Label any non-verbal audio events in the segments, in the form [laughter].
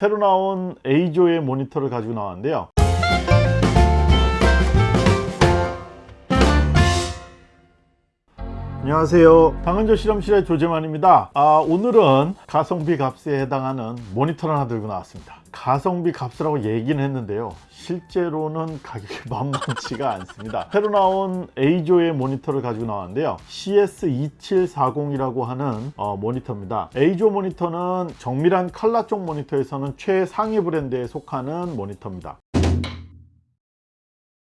새로 나온 A조의 모니터를 가지고 나왔는데요 안녕하세요. 당근조 실험실의 조재만입니다. 아, 오늘은 가성비 값에 해당하는 모니터를 하나 들고 나왔습니다. 가성비 값이라고 얘기는 했는데요. 실제로는 가격이 [laughs] 만만치가 않습니다. 새로 나온 A조의 모니터를 가지고 나왔는데요. CS2740이라고 하는 어, 모니터입니다. A조 모니터는 정밀한 칼라 쪽 모니터에서는 최상위 브랜드에 속하는 모니터입니다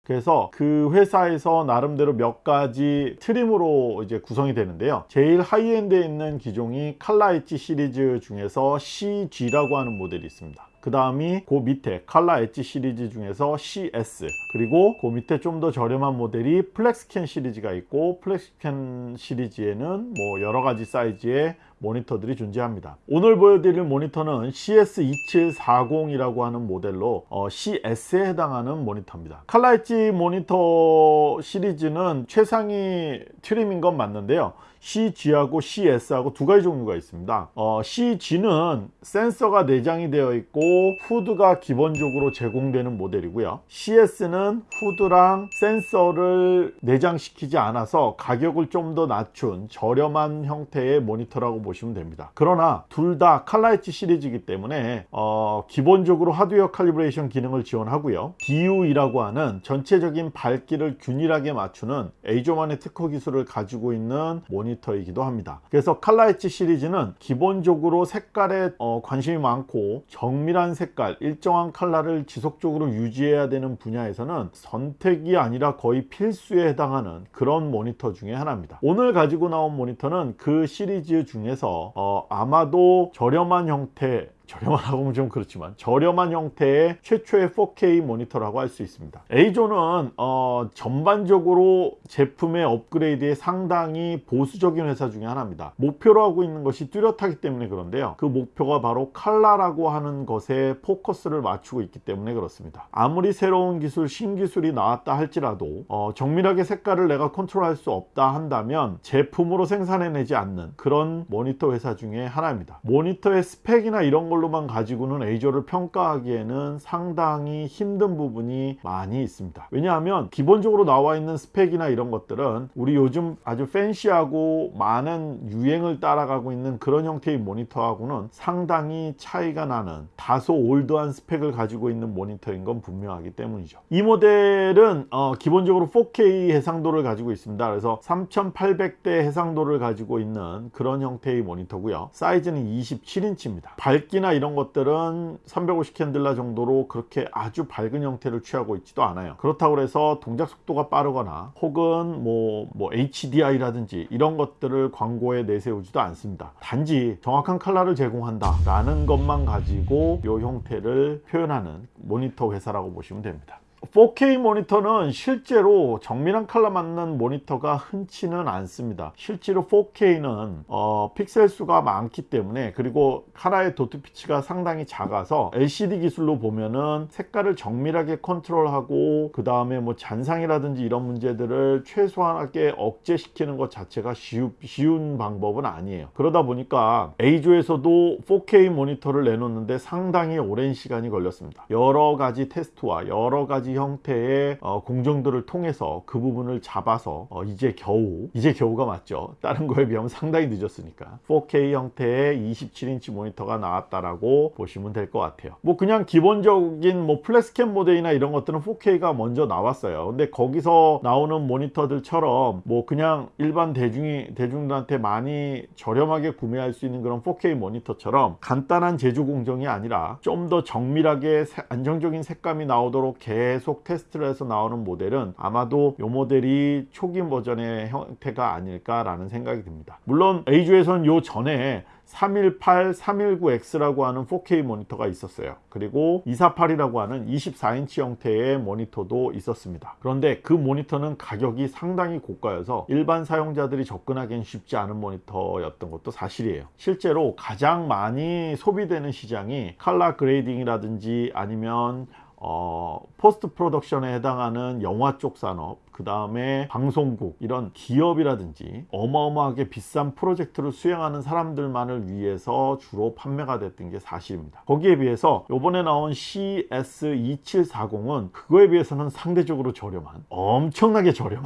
그래서 그 회사에서 나름대로 몇 가지 trim으로 이제 구성이 되는데요. 제일 high-end에 있는 기종이 칼라 엣지 시리즈 중에서 CG라고 하는 모델이 있습니다. 그 다음이 그 밑에 칼라 엣지 시리즈 중에서 CS 그리고 그 밑에 좀 더 저렴한 모델이 FlexScan 시리즈가 있고 FlexScan 시리즈에는 뭐 여러가지 사이즈의 모니터들이 존재합니다. 오늘 보여드릴 모니터는 CS2740이라고 하는 모델로 어, CS에 해당하는 모니터입니다. 칼라 엣지 모니터 시리즈는 최상위 trim인 건 맞는데요 CG하고 CS하고 두 가지 종류가 있습니다. 어, CG는 센서가 내장이 되어 있고 후드가 기본적으로 제공되는 모델이고요. CS는 후드랑 센서를 내장시키지 않아서 가격을 좀 더 낮춘 저렴한 형태의 모니터라고 보시면 됩니다. 그러나 둘 다 칼라이치 시리즈이기 때문에 어, 기본적으로 하드웨어 calibration 기능을 지원하고요. DUE라고 하는 전체적인 밝기를 균일하게 맞추는 에이조만의 특허 기술을 가지고 있는 모니터 이기도 합니다. 그래서 칼라이치 시리즈는 기본적으로 색깔에 어, 관심이 많고 정밀한 색깔 일정한 컬러를 지속적으로 유지해야 되는 분야에서는 선택이 아니라 거의 필수에 해당하는 그런 모니터 중에 하나입니다. 오늘 가지고 나온 모니터는 그 시리즈 중에서 어, 아마도 저렴한 형태 저렴하다고 하면 좀 그렇지만 저렴한 형태의 최초의 4K 모니터라고 할 수 있습니다. 에이조는 어, 전반적으로 제품의 업그레이드에 상당히 보수적인 회사 중에 하나입니다. 목표로 하고 있는 것이 뚜렷하기 때문에 그런데요. 그 목표가 바로 칼라라고 하는 것에 포커스를 맞추고 있기 때문에 그렇습니다. 아무리 새로운 기술 신기술이 나왔다 할지라도 어, 정밀하게 색깔을 내가 컨트롤할 수 없다 한다면 제품으로 생산해내지 않는 그런 모니터 회사 중에 하나입니다. 모니터의 스펙이나 이런 걸로만 가지고는 에이조를 평가하기에는 상당히 힘든 부분이 많이 있습니다. 왜냐하면 기본적으로 나와 있는 스펙이나 이런 것들은 우리 요즘 아주 fancy하고 많은 유행을 따라가고 있는 그런 형태의 모니터하고는 상당히 차이가 나는 다소 old한 스펙을 가지고 있는 모니터인 건 분명하기 때문이죠. 이 모델은 어, 기본적으로 4K 해상도를 가지고 있습니다. 그래서 3800대 해상도를 가지고 있는 그런 형태의 모니터고요. 사이즈는 27인치입니다. 밝기 나 이런 것들은 350 칸델라 정도로 그렇게 아주 밝은 형태를 취하고 있지도 않아요. 그렇다고 해서 동작 속도가 빠르거나 혹은 뭐, 뭐 HDR이라든지 이런 것들을 광고에 내세우지도 않습니다. 단지 정확한 컬러를 제공한다 라는 것만 가지고 이 형태를 표현하는 모니터 회사라고 보시면 됩니다 4K 모니터는 실제로 정밀한 컬러 맞는 모니터가 흔치는 않습니다. 실제로 4K는 어, 픽셀 수가 많기 때문에 그리고 하나의 dot pitch가 상당히 작아서 LCD 기술로 보면은 색깔을 정밀하게 컨트롤하고 그 다음에 뭐 잔상이라든지 이런 문제들을 최소한하게 억제시키는 것 자체가 쉬우, 쉬운 방법은 아니에요. 그러다 보니까 에이조에서도 4K 모니터를 내놓는데 상당히 오랜 시간이 걸렸습니다. 여러 가지 테스트와 여러 가지 형태의 어, 공정들을 통해서 그 부분을 잡아서 어, 이제 겨우 이제 겨우가 맞죠. 다른 거에 비하면 상당히 늦었으니까. 4K 형태의 27인치 모니터가 나왔다라고 보시면 될 것 같아요. 뭐 그냥 기본적인 뭐 FlexScan 모델이나 이런 것들은 4K가 먼저 나왔어요. 근데 거기서 나오는 모니터들처럼 뭐 그냥 일반 대중이 대중들한테 많이 저렴하게 구매할 수 있는 그런 4K 모니터처럼 간단한 제조 공정이 아니라 좀 더 정밀하게 안정적인 색감이 나오도록 계속 계속 테스트를 해서 나오는 모델은 아마도 이 모델이 초기 버전의 형태가 아닐까 라는 생각이 듭니다. 물론 EIZO에서는 요 전에 318, 319X라고 하는 4K 모니터가 있었어요. 그리고 248이라고 하는 24인치 형태의 모니터도 있었습니다. 그런데 그 모니터는 가격이 상당히 고가여서 일반 사용자들이 접근하기엔 쉽지 않은 모니터였던 것도 사실이에요. 실제로 가장 많이 소비되는 시장이 칼라 그레이딩이라든지 아니면 어, post production에 해당하는 영화 쪽 산업, 그 다음에 방송국, 이런 기업이라든지 어마어마하게 비싼 프로젝트를 수행하는 사람들만을 위해서 주로 판매가 됐던 게 사실입니다. 거기에 비해서 요번에 나온 CS2740은 그거에 비해서는 상대적으로 저렴한, 엄청나게 저렴한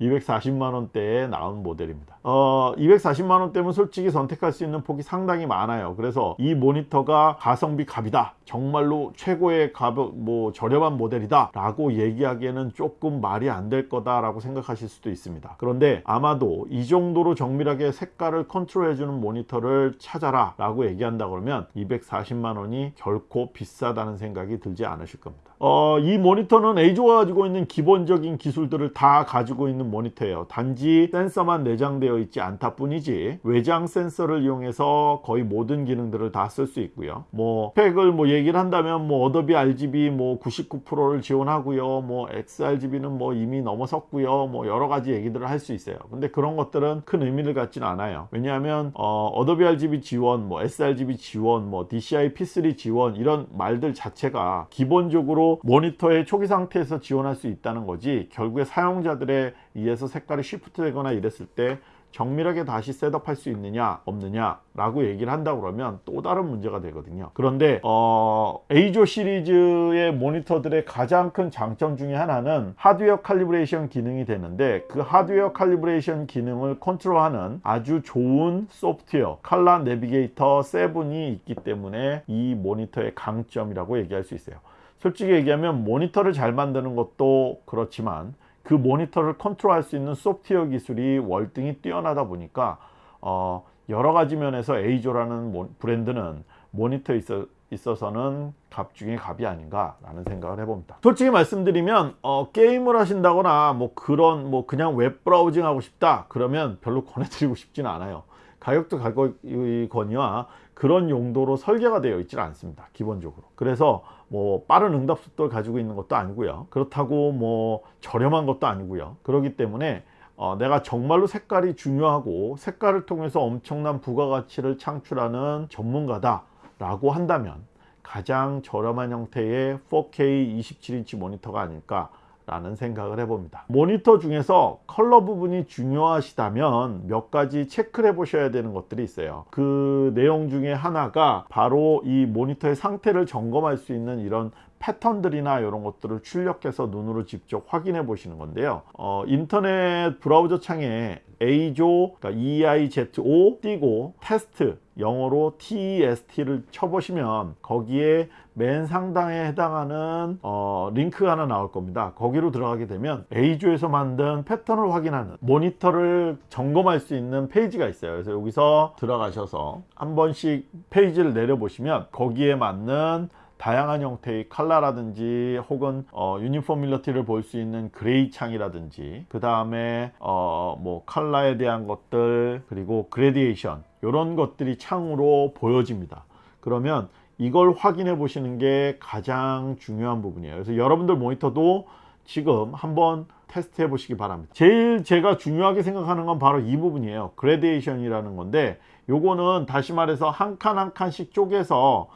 240만 원대에 나온 모델입니다. 어, 240만 원대면 솔직히 선택할 수 있는 폭이 상당히 많아요. 그래서 이 모니터가 가성비 갑이다. 정말로 최고의 가격, 뭐 저렴한 모델이다. 라고 얘기하기에는 조금 말이 안 될 거다 라고 생각하실 수도 있습니다. 그런데 아마도 이 정도로 정밀하게 색깔을 컨트롤 해주는 모니터를 찾아라 라고 얘기한다 그러면 240만 원이 결코 비싸다는 생각이 들지 않으실 겁니다. 어, 이 모니터는 EIZO가 가지고 있는 기본적인 기술들을 다 가지고 있는 모니터예요. 단지 센서만 내장되어 있지 않다 뿐이지 외장 센서를 이용해서 거의 모든 기능들을 다 쓸 수 있고요. 뭐 스펙을 뭐 얘기를 한다면 뭐 Adobe RGB 뭐 99%를 지원하고요. 뭐 sRGB는 뭐 이미 넘어섰고요. 뭐 여러 가지 얘기들을 할 수 있어요. 근데 그런 것들은 큰 의미를 갖지는 않아요. 왜냐하면 어, Adobe RGB 지원, 뭐 sRGB 지원, 뭐 DCI P3 지원 이런 말들 자체가 기본적으로 모니터의 초기 상태에서 지원할 수 있다는 거지 결국에 사용자들에 의해서 색깔이 shift 되거나 이랬을 때 정밀하게 다시 setup할 수 있느냐 없느냐 라고 얘기를 한다 그러면 또 다른 문제가 되거든요. 그런데 어, EIZO 시리즈의 모니터들의 가장 큰 장점 중에 하나는 하드웨어 calibration 기능이 되는데 그 하드웨어 calibration 기능을 컨트롤하는 아주 좋은 소프트웨어 ColorNavigator 7이 있기 때문에 이 모니터의 강점이라고 얘기할 수 있어요 솔직히 얘기하면 모니터를 잘 만드는 것도 그렇지만 그 모니터를 컨트롤할 수 있는 소프트웨어 기술이 월등히 뛰어나다 보니까 어, 여러 가지 면에서 EIZO라는 모, 브랜드는 모니터에 있어, 있어서는 갑 중에 갑이 아닌가 라는 생각을 해봅니다. 솔직히 말씀드리면 어, 게임을 하신다거나 뭐 그런 뭐 그냥 web browsing 하고 싶다 그러면 별로 [laughs] 권해드리고 싶지는 않아요. 가격도 가격이거니와 그런 용도로 설계가 되어 있지는 않습니다 기본적으로. 그래서 뭐 빠른 응답 속도를 가지고 있는 것도 아니고요. 그렇다고 뭐 저렴한 것도 아니고요. 그렇기 때문에 어, 내가 정말로 색깔이 중요하고 색깔을 통해서 엄청난 부가가치를 창출하는 전문가다 라고 한다면 가장 저렴한 형태의 4K 27인치 모니터가 아닐까 라는 생각을 해봅니다. 모니터 중에서 컬러 부분이 중요하시다면 몇 가지 체크를 해 보셔야 되는 것들이 있어요. 그 내용 중에 하나가 바로 이 모니터의 상태를 점검할 수 있는 이런 패턴들이나 이런 것들을 출력해서 눈으로 직접 확인해 보시는 건데요. 어, 인터넷 브라우저 창에 A조 그러니까 EIZO 띄고 테스트 영어로 TEST를 쳐보시면 거기에 맨 상단에 해당하는 어, 링크가 하나 나올 겁니다. 거기로 들어가게 되면 A조에서 만든 패턴을 확인하는 모니터를 점검할 수 있는 페이지가 있어요. 그래서 여기서 들어가셔서 한 번씩 페이지를 내려 보시면 거기에 맞는 다양한 형태의 칼라라든지 혹은 어, uniformity를 볼 수 있는 gray 창이라든지 그 다음에 어, 뭐 칼라에 대한 것들 그리고 gradation 이런 것들이 창으로 보여집니다. 그러면 이걸 확인해 보시는 게 가장 중요한 부분이에요. 그래서 여러분들 모니터도 지금 한번 테스트 해 보시기 바랍니다. 제일 제가 중요하게 생각하는 건 바로 이 부분이에요. gradation이라는 건데 요거는 다시 말해서 한 칸 한 칸씩 쪼개서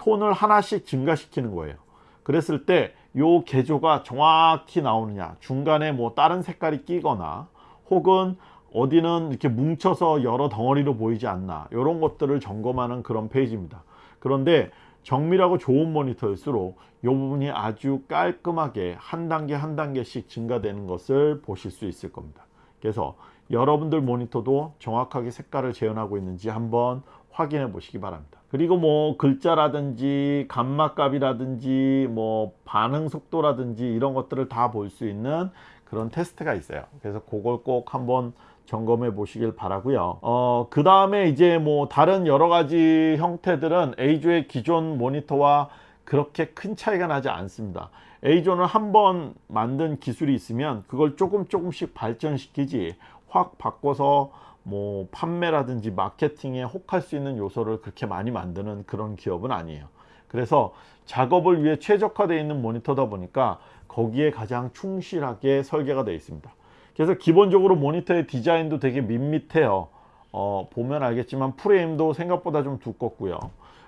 톤을 하나씩 증가시키는 거예요. 그랬을 때 요 개조가 정확히 나오느냐 중간에 뭐 다른 색깔이 끼거나 혹은 어디는 이렇게 뭉쳐서 여러 덩어리로 보이지 않나 이런 것들을 점검하는 그런 페이지입니다. 그런데 정밀하고 좋은 모니터일수록 이 부분이 아주 깔끔하게 한 단계 한 단계씩 증가되는 것을 보실 수 있을 겁니다. 그래서 여러분들 모니터도 정확하게 색깔을 재현하고 있는지 한번 확인해 보시기 바랍니다 그리고 뭐 글자라든지 감마값이라든지 뭐 반응 속도라든지 이런 것들을 다 볼 수 있는 그런 테스트가 있어요. 그래서 그걸 꼭 한번 점검해 보시길 바라고요. 어, 그 다음에 이제 뭐 다른 여러 가지 형태들은 A조의 기존 모니터와 그렇게 큰 차이가 나지 않습니다. A조는 한번 만든 기술이 있으면 그걸 조금 조금씩 발전시키지 확 바꿔서 뭐 판매라든지 마케팅에 혹할 수 있는 요소를 그렇게 많이 만드는 그런 기업은 아니에요. 그래서 작업을 위해 최적화되어 있는 모니터다 보니까 거기에 가장 충실하게 설계가 되어 있습니다. 그래서 기본적으로 모니터의 디자인도 되게 밋밋해요. 어, 보면 알겠지만 프레임도 생각보다 좀 두껍고요.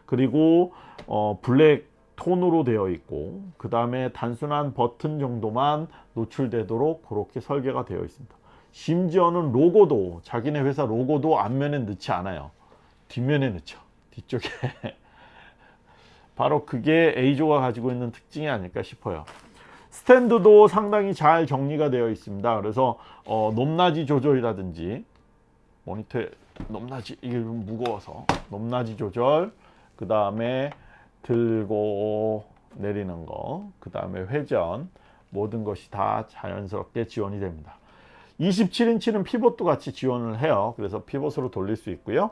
그리고 어, 블랙 톤으로 되어 있고 그 다음에 단순한 버튼 정도만 노출되도록 그렇게 설계가 되어 있습니다 심지어는 로고도 자기네 회사 로고도 앞면에 넣지 않아요. 뒷면에 넣죠. 뒤쪽에. [laughs] 바로 그게 A조가 가지고 있는 특징이 아닐까 싶어요. 스탠드도 상당히 잘 정리가 되어 있습니다. 그래서 어, 높낮이 조절이라든지 모니터에 높낮이 이게 좀 무거워서 높낮이 조절 그 다음에 들고 내리는 거, 그 다음에 회전 모든 것이 다 자연스럽게 지원이 됩니다. 27인치는 피벗도 같이 지원을 해요. 그래서 피벗으로 돌릴 수 있고요.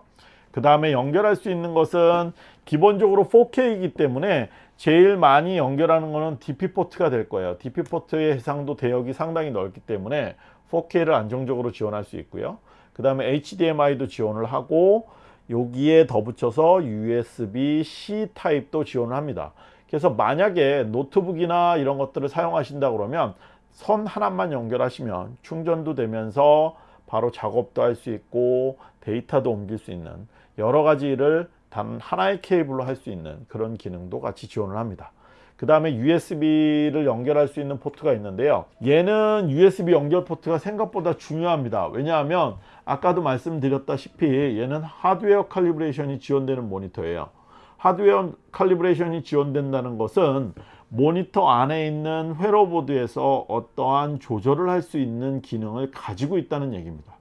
그 다음에 연결할 수 있는 것은 기본적으로 4K이기 때문에 제일 많이 연결하는 것은 DP 포트가 될 거예요. DP 포트의 해상도 대역이 상당히 넓기 때문에 4K를 안정적으로 지원할 수 있고요. 그 다음에 HDMI도 지원을 하고 여기에 덧붙여서 USB-C 타입도 지원을 합니다. 그래서 만약에 노트북이나 이런 것들을 사용하신다 그러면 선 하나만 연결하시면 충전도 되면서 바로 작업도 할 수 있고 데이터도 옮길 수 있는 여러 가지를 단 하나의 케이블로 할 수 있는 그런 기능도 같이 지원을 합니다. 그 다음에 USB를 연결할 수 있는 포트가 있는데요. 얘는 USB 연결 포트가 생각보다 중요합니다. 왜냐하면 아까도 말씀드렸다시피 얘는 하드웨어 칼리브레이션이 지원되는 모니터예요. 하드웨어 칼리브레이션이 지원된다는 것은 모니터 안에 있는 회로보드에서 어떠한 조절을 할 수 있는 기능을 가지고 있다는 얘기입니다.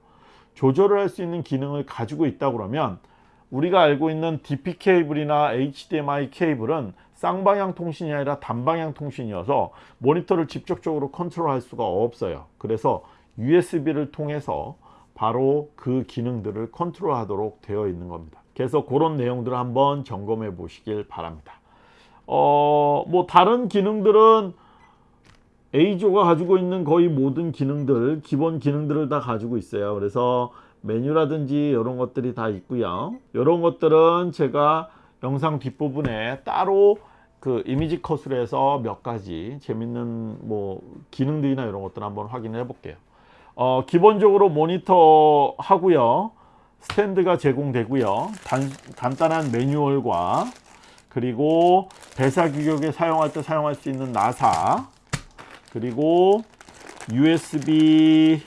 조절을 할 수 있는 기능을 가지고 있다 그러면 우리가 알고 있는 DP 케이블이나 HDMI 케이블은 쌍방향 통신이 아니라 단방향 통신이어서 모니터를 직접적으로 컨트롤할 수가 없어요. 그래서 USB를 통해서 바로 그 기능들을 컨트롤 하도록 되어 있는 겁니다. 그래서 그런 내용들을 한번 점검해 보시길 바랍니다 어, 뭐 다른 기능들은 A조가 가지고 있는 거의 모든 기능들 기본 기능들을 다 가지고 있어요. 그래서 메뉴라든지 이런 것들이 다 있고요. 이런 것들은 제가 영상 뒷부분에 따로 그 이미지 컷으로 해서 몇 가지 재밌는 뭐 기능들이나 이런 것들 한번 확인해 볼게요. 어, 기본적으로 모니터 하고요. 스탠드가 제공되고요. 단, 간단한 매뉴얼과 그리고 VESA 규격에 사용할 때 사용할 수 있는 나사 그리고 USB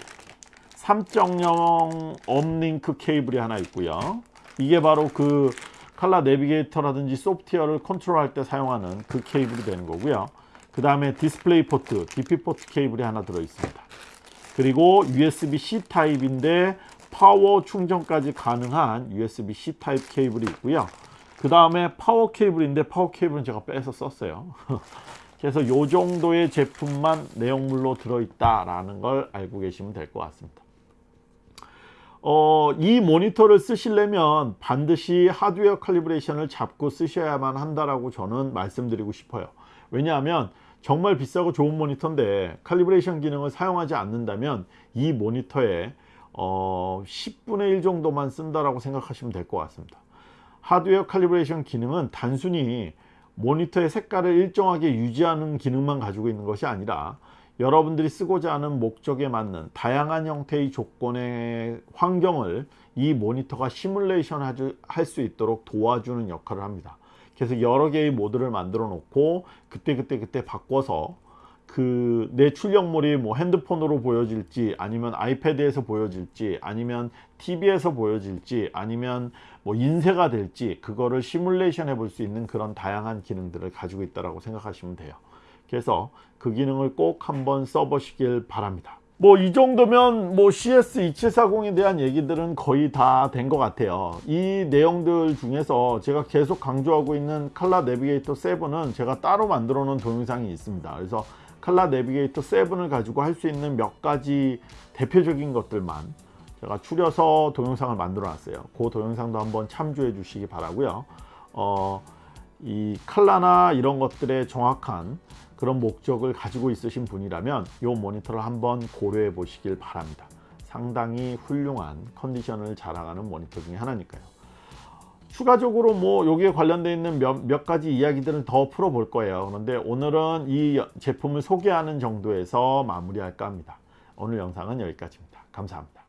3.0 uplink 케이블이 하나 있고요. 이게 바로 그 칼라 내비게이터라든지 소프트웨어를 컨트롤할 때 사용하는 그 케이블이 되는 거고요. 그 다음에 디스플레이 포트 DP 포트 케이블이 하나 들어 있습니다. 그리고 USB-C 타입인데 파워 충전까지 가능한 USB-C 타입 케이블이 있고요 그 다음에 파워 케이블인데 파워 케이블은 제가 빼서 썼어요 [laughs] 그래서 요 정도의 제품만 내용물로 들어있다 라는 걸 알고 계시면 될 것 같습니다 어, 이 모니터를 쓰시려면 반드시 하드웨어 칼리브레이션을 잡고 쓰셔야만 한다라고 저는 말씀드리고 싶어요. 왜냐하면 정말 비싸고 좋은 모니터인데 칼리브레이션 기능을 사용하지 않는다면 이 모니터에 어, 10분의 1 정도만 쓴다라고 생각하시면 될 것 같습니다. 하드웨어 칼리브레이션 기능은 단순히 모니터의 색깔을 일정하게 유지하는 기능만 가지고 있는 것이 아니라 여러분들이 쓰고자 하는 목적에 맞는 다양한 형태의 조건의 환경을 이 모니터가 시뮬레이션 할 수 있도록 도와주는 역할을 합니다. 그래서 여러 개의 모드를 만들어 놓고 그때그때 그때 바꿔서 그 내 출력물이 뭐 핸드폰으로 보여질지 아니면 아이패드에서 보여질지 아니면 TV에서 보여질지 아니면 뭐 인쇄가 될지 그거를 시뮬레이션 해볼 수 있는 그런 다양한 기능들을 가지고 있다고 생각하시면 돼요. 그래서 그 기능을 꼭 한번 써보시길 바랍니다. 뭐 이 정도면 뭐 CS2740에 대한 얘기들은 거의 다 된 것 같아요. 이 내용들 중에서 제가 계속 강조하고 있는 칼라 내비게이터 7은 제가 따로 만들어 놓은 동영상이 있습니다. 그래서 칼라 내비게이터 7을 가지고 할 수 있는 몇 가지 대표적인 것들만 제가 추려서 동영상을 만들어 놨어요. 그 동영상도 한번 참조해 주시기 바라고요. 어, 이 칼라나 이런 것들의 정확한 그런 목적을 가지고 있으신 분이라면 이 모니터를 한번 고려해 보시길 바랍니다. 상당히 훌륭한 컨디션을 자랑하는 모니터 중에 하나니까요 추가적으로 뭐 여기에 관련되어 있는 몇, 몇 가지 이야기들을 더 풀어 볼 거예요. 그런데 오늘은 이 제품을 소개하는 정도에서 마무리할까 합니다. 오늘 영상은 여기까지입니다. 감사합니다